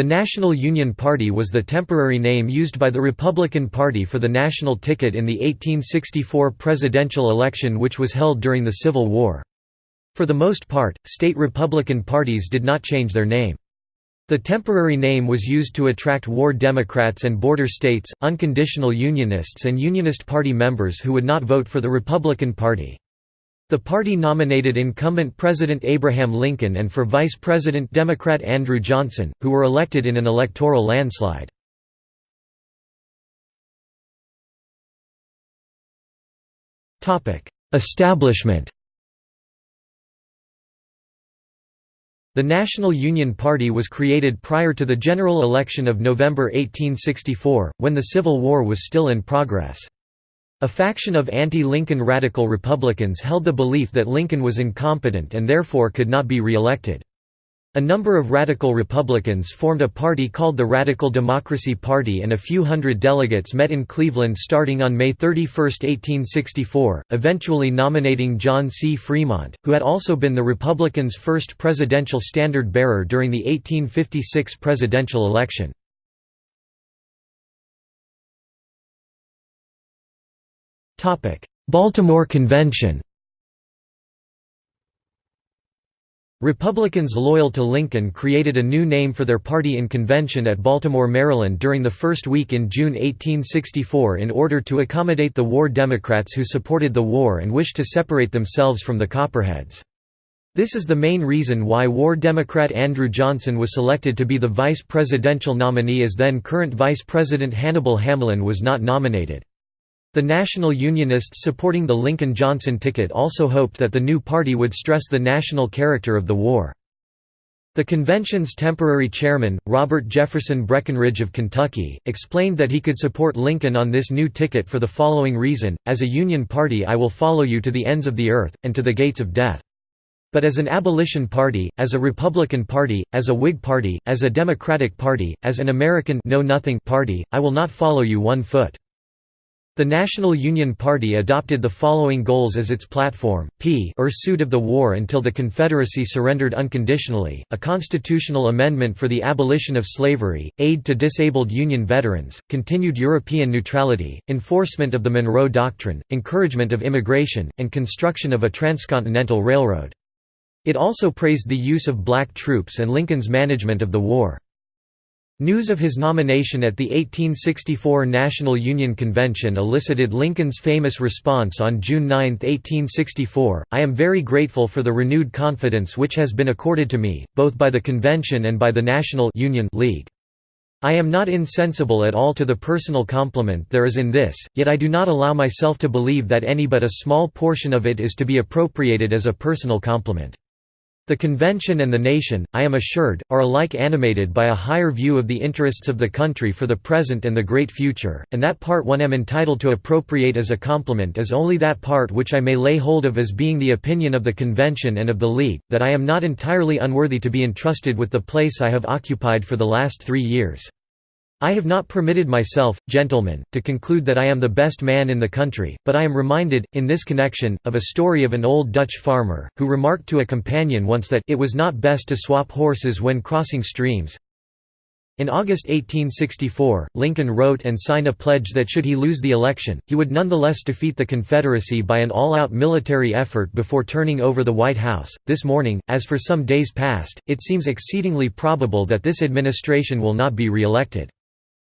The National Union Party was the temporary name used by the Republican Party for the national ticket in the 1864 presidential election which was held during the Civil War. For the most part, state Republican parties did not change their name. The temporary name was used to attract war Democrats and border states, unconditional Unionists and Unionist Party members who would not vote for the Republican Party. The party nominated incumbent President Abraham Lincoln and for Vice President Democrat Andrew Johnson, who were elected in an electoral landslide. Establishment The National Union Party was created prior to the general election of November 1864, when the Civil War was still in progress. A faction of anti-Lincoln radical Republicans held the belief that Lincoln was incompetent and therefore could not be re-elected. A number of radical Republicans formed a party called the Radical Democracy Party and a few hundred delegates met in Cleveland starting on May 31, 1864, eventually nominating John C. Fremont, who had also been the Republicans' first presidential standard-bearer during the 1856 presidential election. Baltimore Convention Republicans loyal to Lincoln created a new name for their party in convention at Baltimore, Maryland during the first week in June 1864 in order to accommodate the war Democrats who supported the war and wished to separate themselves from the Copperheads. This is the main reason why war Democrat Andrew Johnson was selected to be the vice presidential nominee as then current Vice President Hannibal Hamlin was not nominated. The National Unionists supporting the Lincoln-Johnson ticket also hoped that the new party would stress the national character of the war. The convention's temporary chairman, Robert Jefferson Breckinridge of Kentucky, explained that he could support Lincoln on this new ticket for the following reason, as a Union party I will follow you to the ends of the earth, and to the gates of death. But as an abolition party, as a Republican party, as a Whig party, as a Democratic party, as an American know-nothing party, I will not follow you one foot. The National Union Party adopted the following goals as its platform, p pursuit of the war until the Confederacy surrendered unconditionally, a constitutional amendment for the abolition of slavery, aid to disabled Union veterans, continued European neutrality, enforcement of the Monroe Doctrine, encouragement of immigration, and construction of a transcontinental railroad. It also praised the use of black troops and Lincoln's management of the war. News of his nomination at the 1864 National Union Convention elicited Lincoln's famous response on June 9, 1864, I am very grateful for the renewed confidence which has been accorded to me, both by the convention and by the National Union League. I am not insensible at all to the personal compliment there is in this, yet I do not allow myself to believe that any but a small portion of it is to be appropriated as a personal compliment. The convention and the nation, I am assured, are alike animated by a higher view of the interests of the country for the present and the great future, and that part one am entitled to appropriate as a compliment is only that part which I may lay hold of as being the opinion of the convention and of the League, that I am not entirely unworthy to be entrusted with the place I have occupied for the last three years. I have not permitted myself, gentlemen, to conclude that I am the best man in the country, but I am reminded, in this connection, of a story of an old Dutch farmer, who remarked to a companion once that it was not best to swap horses when crossing streams. In August 1864, Lincoln wrote and signed a pledge that should he lose the election, he would nonetheless defeat the Confederacy by an all-out military effort before turning over the White House. This morning, as for some days past, it seems exceedingly probable that this administration will not be re-elected.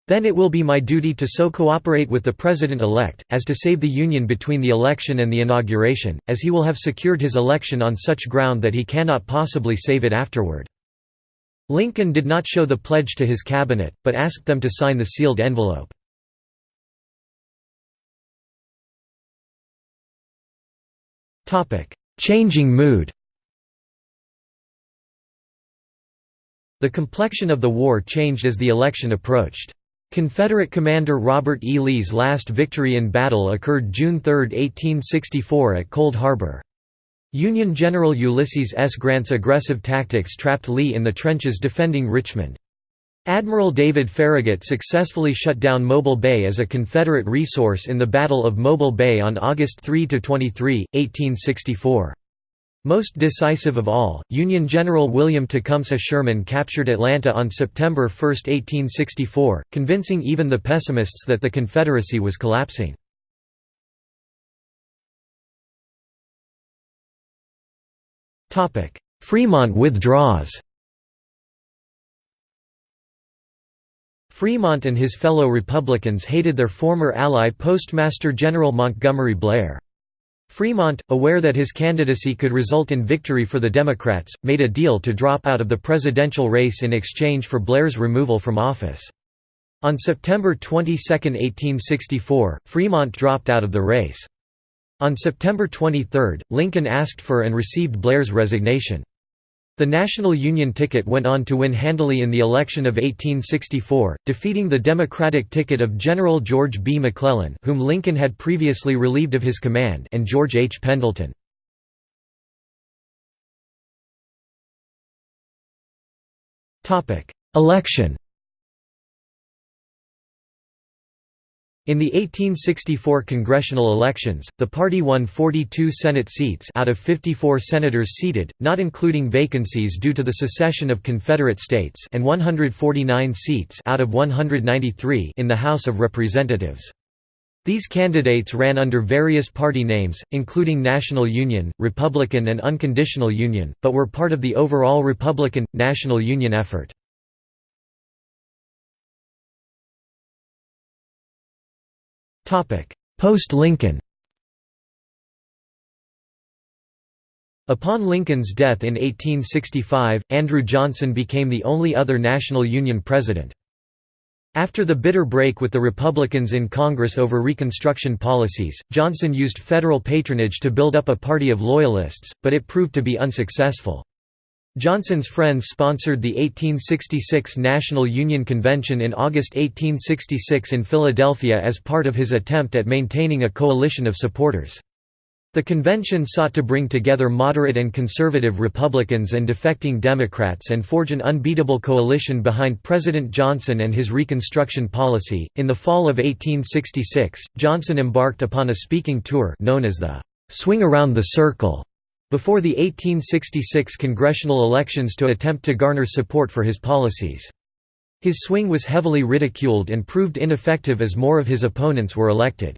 Then it will be my duty to so cooperate with the President-elect, as to save the Union between the election and the inauguration, as he will have secured his election on such ground that he cannot possibly save it afterward." Lincoln did not show the pledge to his cabinet, but asked them to sign the sealed envelope. Changing mood The complexion of the war changed as the election approached. Confederate commander Robert E. Lee's last victory in battle occurred June 3, 1864 at Cold Harbor. Union General Ulysses S. Grant's aggressive tactics trapped Lee in the trenches defending Richmond. Admiral David Farragut successfully shut down Mobile Bay as a Confederate resource in the Battle of Mobile Bay on August 3–23, 1864. Most decisive of all, Union General William Tecumseh Sherman captured Atlanta on September 1, 1864, convincing even the pessimists that the Confederacy was collapsing. Fremont withdraws Fremont and his fellow Republicans hated their former ally Postmaster General Montgomery Blair. Fremont, aware that his candidacy could result in victory for the Democrats, made a deal to drop out of the presidential race in exchange for Blair's removal from office. On September 22, 1864, Fremont dropped out of the race. On September 23, Lincoln asked for and received Blair's resignation. The National Union ticket went on to win handily in the election of 1864, defeating the Democratic ticket of General George B. McClellan whom Lincoln had previously relieved of his command and George H. Pendleton. Election In the 1864 congressional elections, the party won 42 Senate seats out of 54 senators seated, not including vacancies due to the secession of Confederate states and 149 seats out of 193 in the House of Representatives. These candidates ran under various party names, including National Union, Republican and Unconditional Union, but were part of the overall Republican, National Union effort. Post-Lincoln Upon Lincoln's death in 1865, Andrew Johnson became the only other National Union president. After the bitter break with the Republicans in Congress over Reconstruction policies, Johnson used federal patronage to build up a party of Loyalists, but it proved to be unsuccessful. Johnson's friends sponsored the 1866 National Union Convention in August 1866 in Philadelphia as part of his attempt at maintaining a coalition of supporters. The convention sought to bring together moderate and conservative Republicans and defecting Democrats and forge an unbeatable coalition behind President Johnson and his Reconstruction policy. In the fall of 1866, Johnson embarked upon a speaking tour known as the Swing Around the Circle before the 1866 congressional elections to attempt to garner support for his policies. His swing was heavily ridiculed and proved ineffective as more of his opponents were elected.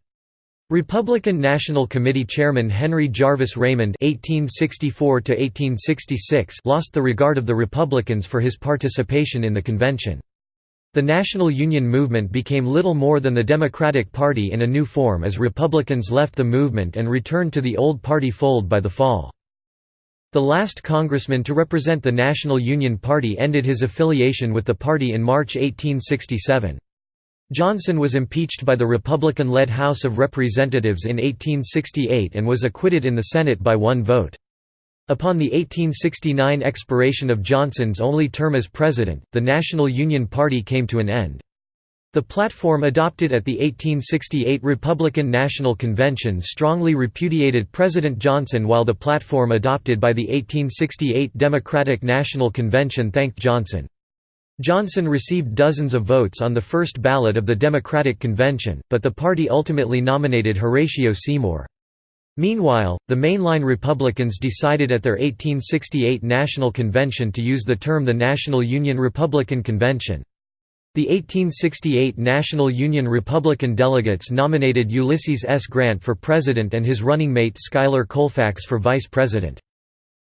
Republican National Committee Chairman Henry Jarvis Raymond (1864–1866) lost the regard of the Republicans for his participation in the convention. The National Union movement became little more than the Democratic Party in a new form as Republicans left the movement and returned to the old party fold by the fall. The last congressman to represent the National Union Party ended his affiliation with the party in March 1867. Johnson was impeached by the Republican-led House of Representatives in 1868 and was acquitted in the Senate by one vote. Upon the 1869 expiration of Johnson's only term as president, the National Union Party came to an end. The platform adopted at the 1868 Republican National Convention strongly repudiated President Johnson while the platform adopted by the 1868 Democratic National Convention thanked Johnson. Johnson received dozens of votes on the first ballot of the Democratic Convention, but the party ultimately nominated Horatio Seymour. Meanwhile, the mainline Republicans decided at their 1868 National Convention to use the term the National Union Republican Convention. The 1868 National Union Republican delegates nominated Ulysses S. Grant for president and his running mate Schuyler Colfax for vice president.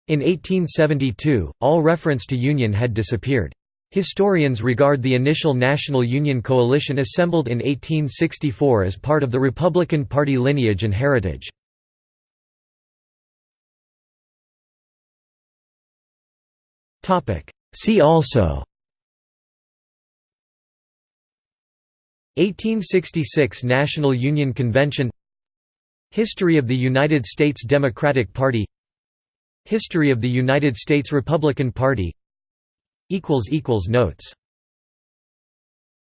In 1872, all reference to Union had disappeared. Historians regard the initial National Union coalition assembled in 1864 as part of the Republican Party lineage and heritage. See also 1866 National Union Convention History of the United States Democratic Party History of the United States Republican Party Notes